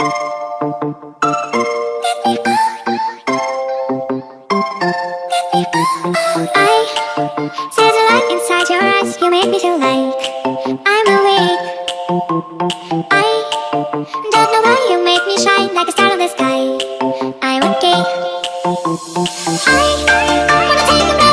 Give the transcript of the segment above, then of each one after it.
i see the light inside your eyes, you make me feel like I'm awake I don't know why you make me shine like a star in the sky I'm okay I wanna take a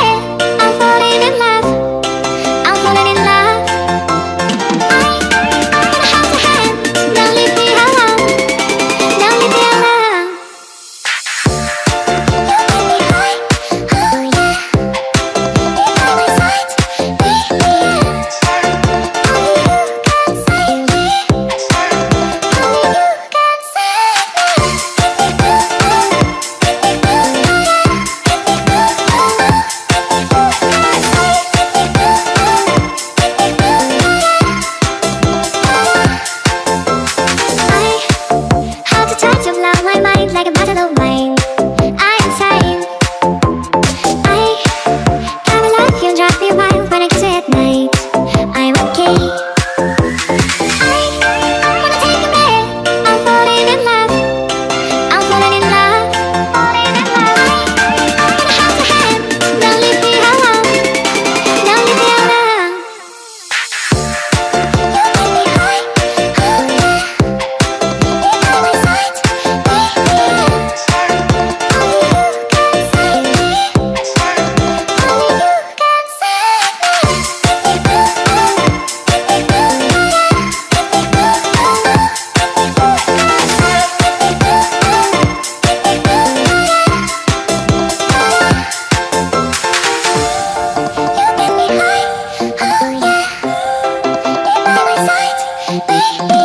baby.